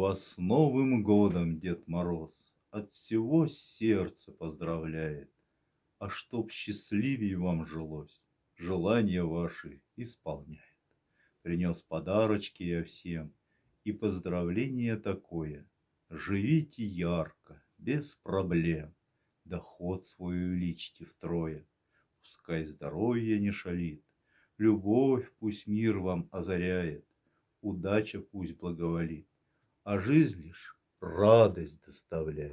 Вас с Новым годом, Дед Мороз, От всего сердца поздравляет. А чтоб счастливей вам жилось, Желания ваши исполняет. Принес подарочки я всем И поздравление такое. Живите ярко, без проблем, Доход свой увеличьте втрое. Пускай здоровье не шалит, Любовь пусть мир вам озаряет, Удача пусть благоволит, А жизнь лишь радость доставляет.